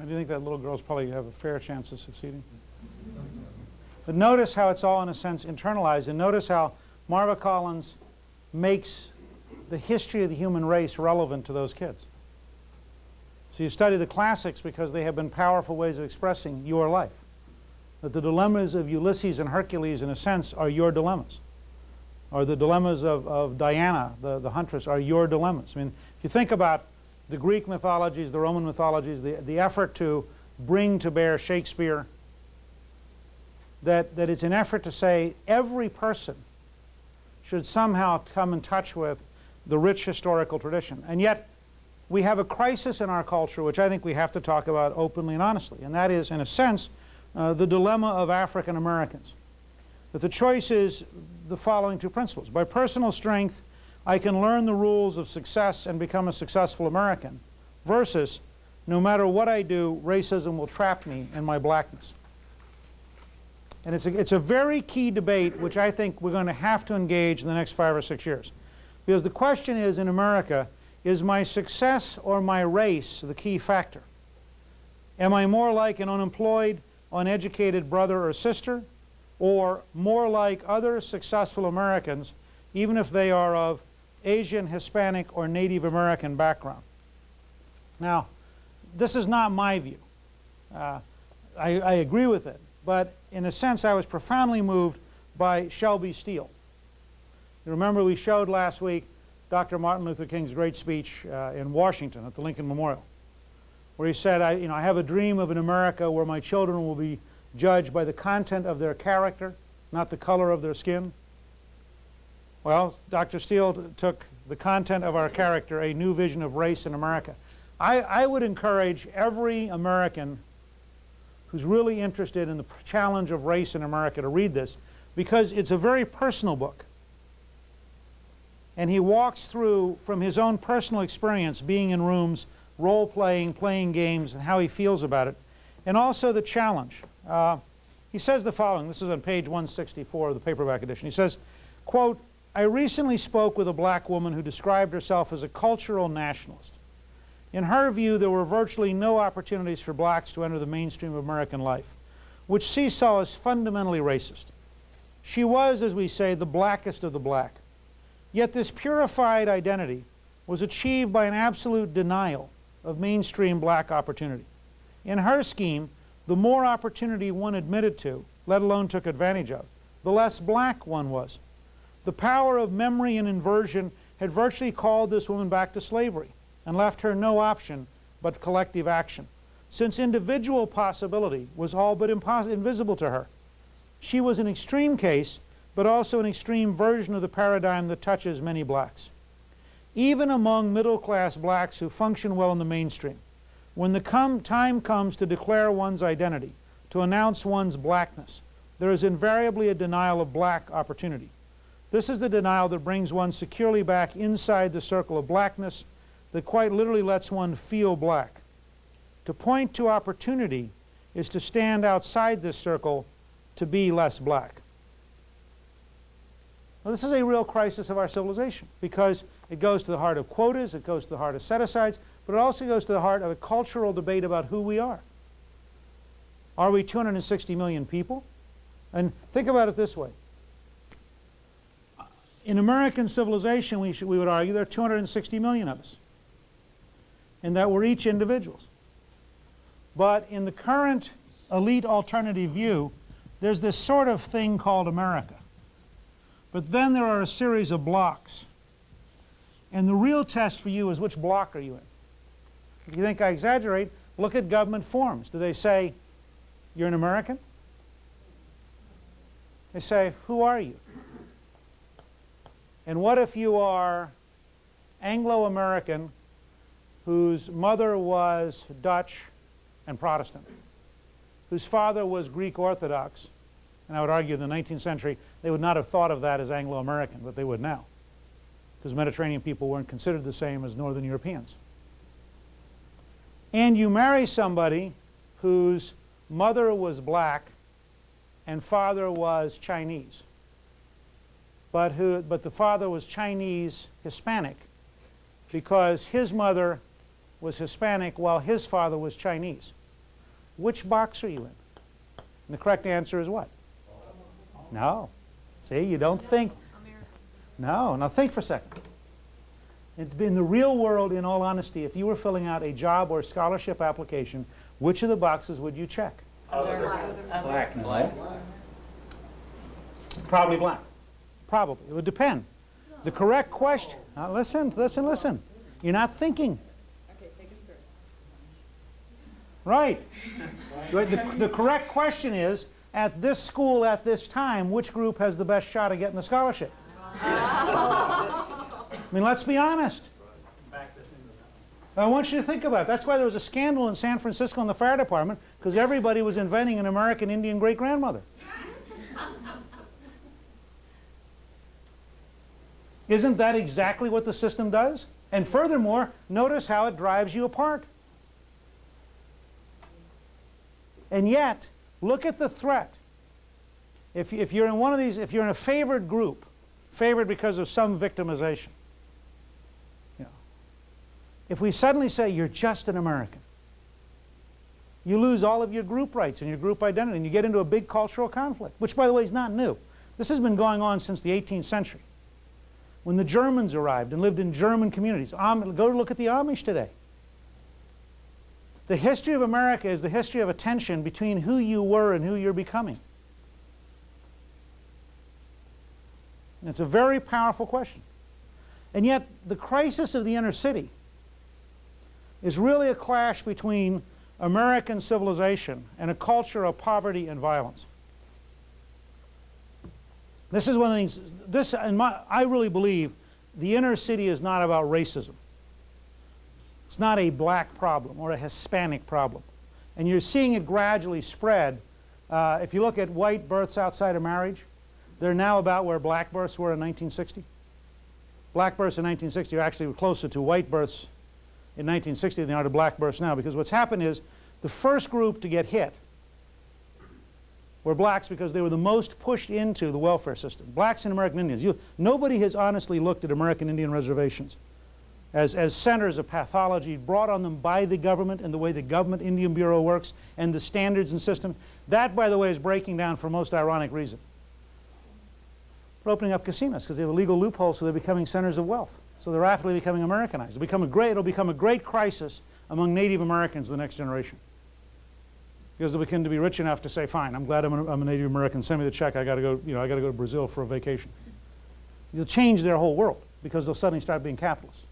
I do think that little girls probably have a fair chance of succeeding. But notice how it's all, in a sense, internalized. And notice how Marva Collins makes the history of the human race relevant to those kids. So you study the classics because they have been powerful ways of expressing your life. That the dilemmas of Ulysses and Hercules, in a sense, are your dilemmas. Or the dilemmas of, of Diana, the, the huntress, are your dilemmas. I mean, if you think about the Greek mythologies, the Roman mythologies, the, the effort to bring to bear Shakespeare, that, that it's an effort to say every person should somehow come in touch with the rich historical tradition. And yet, we have a crisis in our culture which I think we have to talk about openly and honestly, and that is, in a sense, uh, the dilemma of African Americans. That the choice is the following two principles. By personal strength, I can learn the rules of success and become a successful American, versus no matter what I do, racism will trap me in my blackness. And it's a, it's a very key debate which I think we're going to have to engage in the next five or six years. Because the question is in America, is my success or my race the key factor? Am I more like an unemployed, uneducated brother or sister, or more like other successful Americans, even if they are of Asian, Hispanic, or Native American background? Now, this is not my view. Uh, I, I agree with it, but in a sense I was profoundly moved by Shelby Steele. You remember we showed last week Dr. Martin Luther King's great speech uh, in Washington at the Lincoln Memorial, where he said, I, you know, I have a dream of an America where my children will be judged by the content of their character, not the color of their skin. Well, Dr. Steele took the content of our character, a new vision of race in America. I, I would encourage every American who's really interested in the challenge of race in America to read this because it's a very personal book and he walks through from his own personal experience being in rooms, role-playing, playing games, and how he feels about it, and also the challenge. Uh, he says the following, this is on page 164 of the paperback edition. He says, quote, I recently spoke with a black woman who described herself as a cultural nationalist. In her view, there were virtually no opportunities for blacks to enter the mainstream of American life, which she saw as fundamentally racist. She was, as we say, the blackest of the black. Yet this purified identity was achieved by an absolute denial of mainstream black opportunity. In her scheme, the more opportunity one admitted to, let alone took advantage of, the less black one was. The power of memory and inversion had virtually called this woman back to slavery and left her no option but collective action, since individual possibility was all but invisible to her. She was an extreme case but also an extreme version of the paradigm that touches many blacks. Even among middle-class blacks who function well in the mainstream, when the com time comes to declare one's identity, to announce one's blackness, there is invariably a denial of black opportunity. This is the denial that brings one securely back inside the circle of blackness that quite literally lets one feel black. To point to opportunity is to stand outside this circle to be less black. Well, this is a real crisis of our civilization because it goes to the heart of quotas, it goes to the heart of set-asides, but it also goes to the heart of a cultural debate about who we are. Are we 260 million people? And think about it this way. In American civilization, we, should, we would argue there are 260 million of us, and that we're each individuals. But in the current elite alternative view, there's this sort of thing called America. But then there are a series of blocks. And the real test for you is which block are you in? If you think I exaggerate, look at government forms. Do they say, you're an American? They say, who are you? And what if you are Anglo-American whose mother was Dutch and Protestant, whose father was Greek Orthodox, and I would argue in the 19th century, they would not have thought of that as Anglo-American, but they would now. Because Mediterranean people weren't considered the same as Northern Europeans. And you marry somebody whose mother was black and father was Chinese. But, who, but the father was Chinese Hispanic because his mother was Hispanic while his father was Chinese. which box are you in? And the correct answer is what? No. See, you don't think. No, now think for a second. In the real world, in all honesty, if you were filling out a job or scholarship application, which of the boxes would you check? Other. Black. Black. Probably black. Probably. It would depend. The correct question, now listen, listen, listen. You're not thinking. Right. The, the correct question is, at this school at this time, which group has the best shot at getting the scholarship? I mean, let's be honest. I want you to think about it. That's why there was a scandal in San Francisco in the fire department, because everybody was inventing an American Indian great-grandmother. Isn't that exactly what the system does? And furthermore, notice how it drives you apart. And yet, look at the threat. If, if you're in one of these, if you're in a favored group, favored because of some victimization, you know, if we suddenly say you're just an American, you lose all of your group rights and your group identity, and you get into a big cultural conflict, which, by the way, is not new. This has been going on since the 18th century. When the Germans arrived and lived in German communities, Am go look at the Amish today. The history of America is the history of a tension between who you were and who you're becoming. And it's a very powerful question. And yet, the crisis of the inner city is really a clash between American civilization and a culture of poverty and violence. This is one of the things, this, in my, I really believe the inner city is not about racism. It's not a black problem or a Hispanic problem. And you're seeing it gradually spread. Uh, if you look at white births outside of marriage, they're now about where black births were in 1960. Black births in 1960 are actually closer to white births in 1960 than they are to black births now because what's happened is the first group to get hit were blacks because they were the most pushed into the welfare system. Blacks and American Indians. You, nobody has honestly looked at American Indian reservations as, as centers of pathology brought on them by the government and the way the government Indian Bureau works and the standards and system. That, by the way, is breaking down for most ironic reason. We're opening up casinos because they have a legal loophole so they're becoming centers of wealth. So they're rapidly becoming Americanized. It'll become a great, it'll become a great crisis among Native Americans the next generation. Because they'll begin to be rich enough to say, fine, I'm glad I'm a, I'm a Native American, send me the check, I gotta go, you know, I gotta go to Brazil for a vacation. You'll change their whole world because they'll suddenly start being capitalists.